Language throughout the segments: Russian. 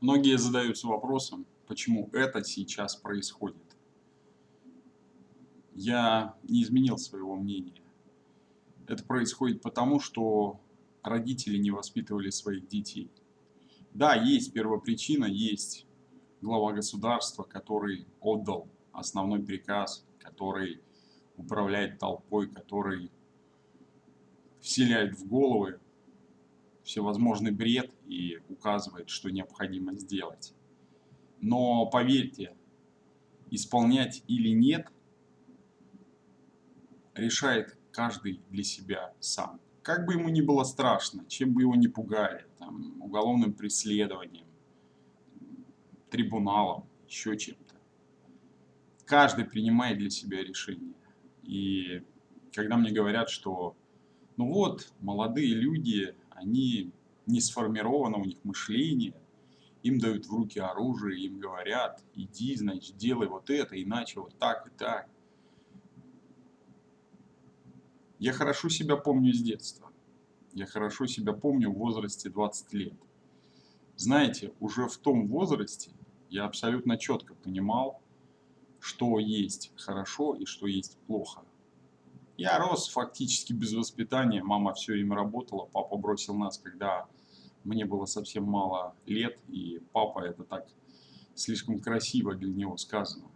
Многие задаются вопросом, почему это сейчас происходит. Я не изменил своего мнения. Это происходит потому, что родители не воспитывали своих детей. Да, есть первопричина, есть глава государства, который отдал основной приказ, который управляет толпой, который вселяет в головы всевозможный бред и указывает, что необходимо сделать. Но поверьте, исполнять или нет решает каждый для себя сам. Как бы ему ни было страшно, чем бы его ни пугали, там, уголовным преследованием, трибуналом, еще чем-то. Каждый принимает для себя решение. И когда мне говорят, что ну вот, молодые люди, они не сформировано у них мышление, им дают в руки оружие, им говорят, иди, значит, делай вот это, иначе вот так и так. Я хорошо себя помню с детства. Я хорошо себя помню в возрасте 20 лет. Знаете, уже в том возрасте я абсолютно четко понимал, что есть хорошо и что есть плохо. Я рос фактически без воспитания, мама все время работала, папа бросил нас, когда мне было совсем мало лет, и папа это так слишком красиво для него сказано.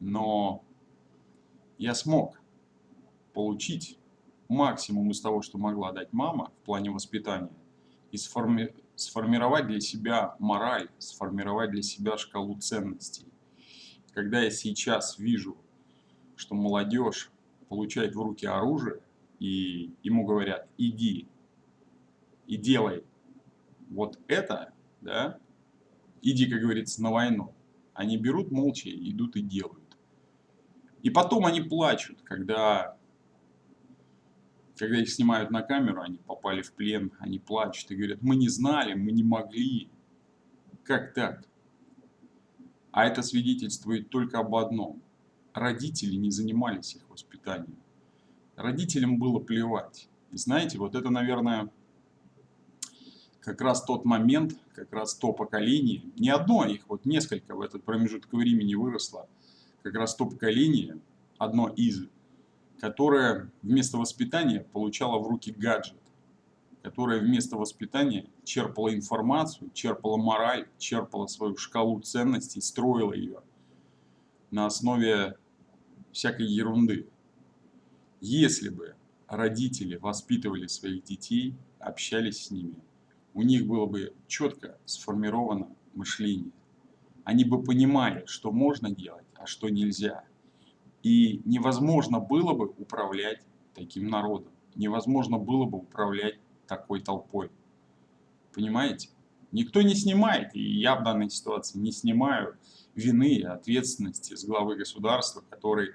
Но я смог получить максимум из того, что могла дать мама в плане воспитания, и сформи сформировать для себя мораль, сформировать для себя шкалу ценностей. Когда я сейчас вижу, что молодежь получает в руки оружие, и ему говорят, иди и делай вот это, да, иди, как говорится, на войну. Они берут молча, идут и делают. И потом они плачут, когда, когда их снимают на камеру, они попали в плен, они плачут и говорят, мы не знали, мы не могли. Как так? А это свидетельствует только об одном – родители не занимались их воспитанием. Родителям было плевать. И знаете, вот это, наверное, как раз тот момент, как раз то поколение, не одно, их вот несколько в этот промежуток времени выросло, как раз то поколение, одно из, которое вместо воспитания получало в руки гаджет, которое вместо воспитания черпало информацию, черпало мораль, черпало свою шкалу ценностей, строило ее на основе всякой ерунды. Если бы родители воспитывали своих детей, общались с ними, у них было бы четко сформировано мышление. Они бы понимали, что можно делать, а что нельзя. И невозможно было бы управлять таким народом. Невозможно было бы управлять такой толпой. Понимаете? Никто не снимает, и я в данной ситуации не снимаю вины и ответственности с главы государства, который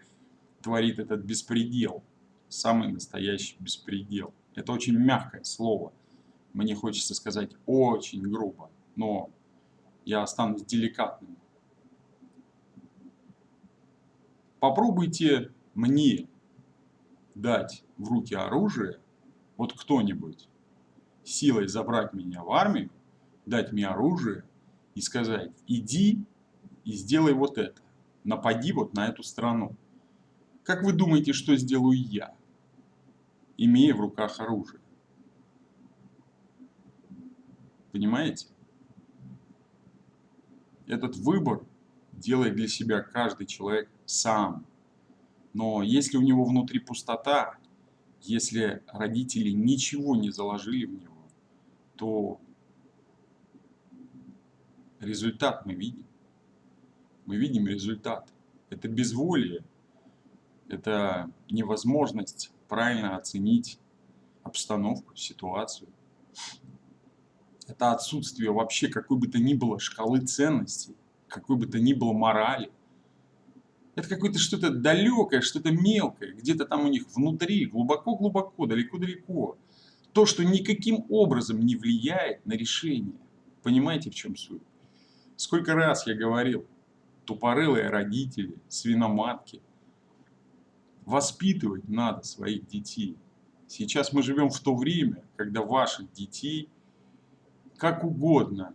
творит этот беспредел, самый настоящий беспредел. Это очень мягкое слово, мне хочется сказать очень грубо, но я останусь деликатным. Попробуйте мне дать в руки оружие, вот кто-нибудь, силой забрать меня в армию, дать мне оружие и сказать, иди и сделай вот это, напади вот на эту страну. Как вы думаете, что сделаю я, имея в руках оружие? Понимаете? Этот выбор делает для себя каждый человек сам. Но если у него внутри пустота, если родители ничего не заложили в него, то результат мы видим. Мы видим результат. Это безволие, это невозможность правильно оценить обстановку, ситуацию. Это отсутствие вообще какой бы то ни было шкалы ценностей, какой бы то ни было морали. Это какое-то что-то далекое, что-то мелкое, где-то там у них внутри, глубоко-глубоко, далеко-далеко. То, что никаким образом не влияет на решение. Понимаете, в чем суть? Сколько раз я говорил, тупорылые родители, свиноматки, Воспитывать надо своих детей. Сейчас мы живем в то время, когда ваших детей как угодно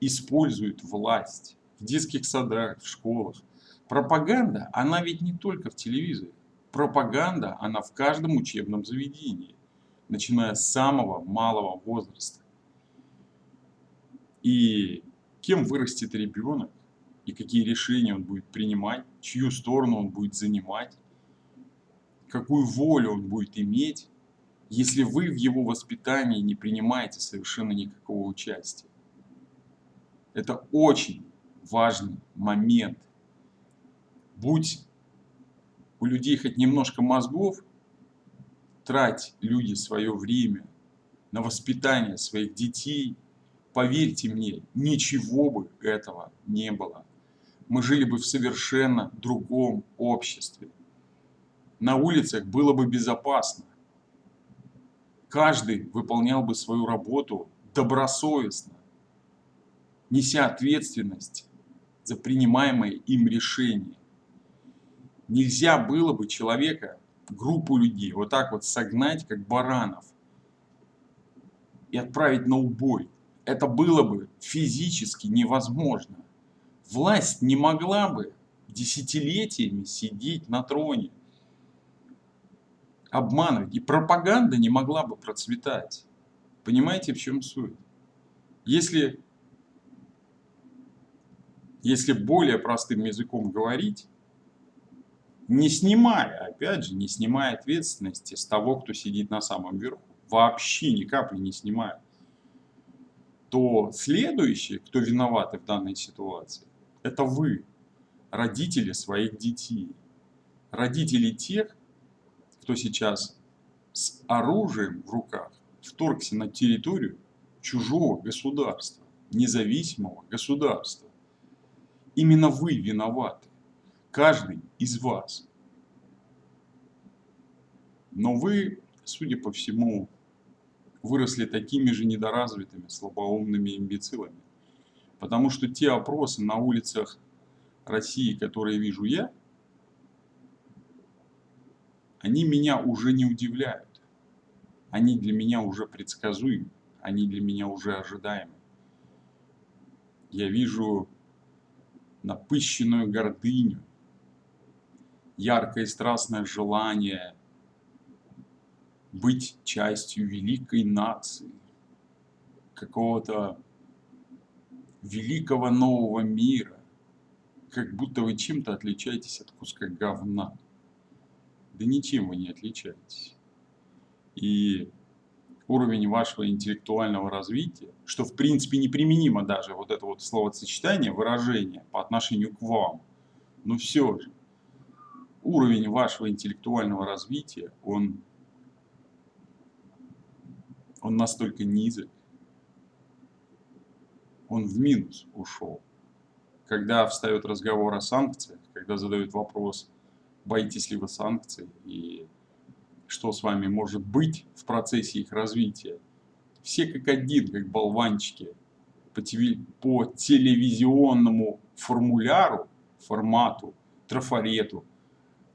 используют власть в детских садах, в школах. Пропаганда, она ведь не только в телевизоре. Пропаганда, она в каждом учебном заведении, начиная с самого малого возраста. И кем вырастет ребенок, и какие решения он будет принимать, чью сторону он будет занимать, какую волю он будет иметь, если вы в его воспитании не принимаете совершенно никакого участия. Это очень важный момент. Будь у людей хоть немножко мозгов, трать люди свое время на воспитание своих детей, поверьте мне, ничего бы этого не было. Мы жили бы в совершенно другом обществе. На улицах было бы безопасно. Каждый выполнял бы свою работу добросовестно, неся ответственность за принимаемые им решения. Нельзя было бы человека, группу людей, вот так вот согнать, как баранов, и отправить на убой. Это было бы физически невозможно. Власть не могла бы десятилетиями сидеть на троне, обманывать, и пропаганда не могла бы процветать. Понимаете, в чем суть? Если если более простым языком говорить, не снимая, опять же, не снимая ответственности с того, кто сидит на самом верху, вообще ни капли не снимая, то следующий, кто виноваты в данной ситуации, это вы, родители своих детей. Родители тех, кто сейчас с оружием в руках вторгся на территорию чужого государства, независимого государства. Именно вы виноваты. Каждый из вас. Но вы, судя по всему, выросли такими же недоразвитыми, слабоумными имбецилами. Потому что те опросы на улицах России, которые вижу я, они меня уже не удивляют. Они для меня уже предсказуемы. Они для меня уже ожидаемы. Я вижу напыщенную гордыню, яркое и страстное желание быть частью великой нации, какого-то великого нового мира, как будто вы чем-то отличаетесь от куска говна. Да ничем вы не отличаетесь. И уровень вашего интеллектуального развития, что в принципе неприменимо даже вот это вот словосочетание, выражение по отношению к вам, но все же уровень вашего интеллектуального развития, он, он настолько низок, он в минус ушел. Когда встает разговор о санкциях, когда задают вопрос, боитесь ли вы санкций и что с вами может быть в процессе их развития. Все как один, как болванчики, по, телевизионному формуляру, формату, трафарету,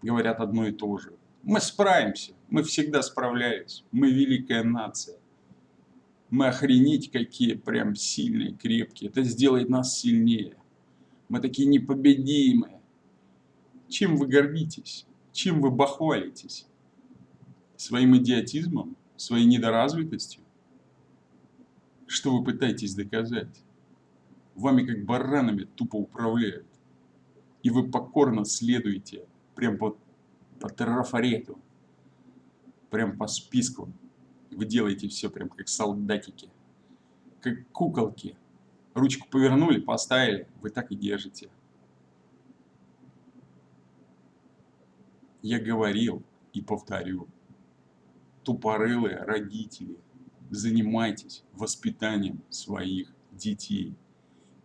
говорят одно и то же. Мы справимся, мы всегда справлялись, мы великая нация. Мы охренеть какие прям сильные, крепкие. Это сделает нас сильнее. Мы такие непобедимые. Чем вы гордитесь? Чем вы бахвалитесь? своим идиотизмом, своей недоразвитостью? Что вы пытаетесь доказать? Вами как баранами тупо управляют. И вы покорно следуете прям по, по трафарету, прям по списку. Вы делаете все прям как солдатики, как куколки. Ручку повернули, поставили, вы так и держите. Я говорил и повторю тупорылые родители, занимайтесь воспитанием своих детей.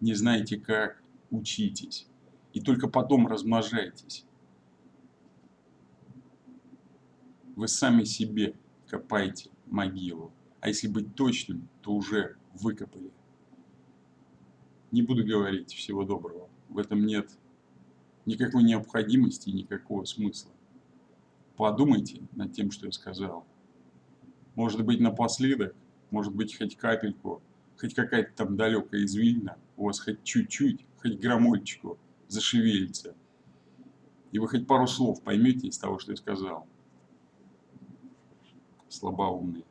Не знаете как, учитесь. И только потом размножайтесь. Вы сами себе копаете могилу. А если быть точным, то уже выкопали. Не буду говорить всего доброго. В этом нет никакой необходимости и никакого смысла. Подумайте над тем, что я сказал. Может быть напоследок, может быть хоть капельку хоть какая-то там далекая извилина, у вас хоть чуть-чуть, хоть граммольчику зашевелится, и вы хоть пару слов поймете из того, что я сказал. Слабоумные.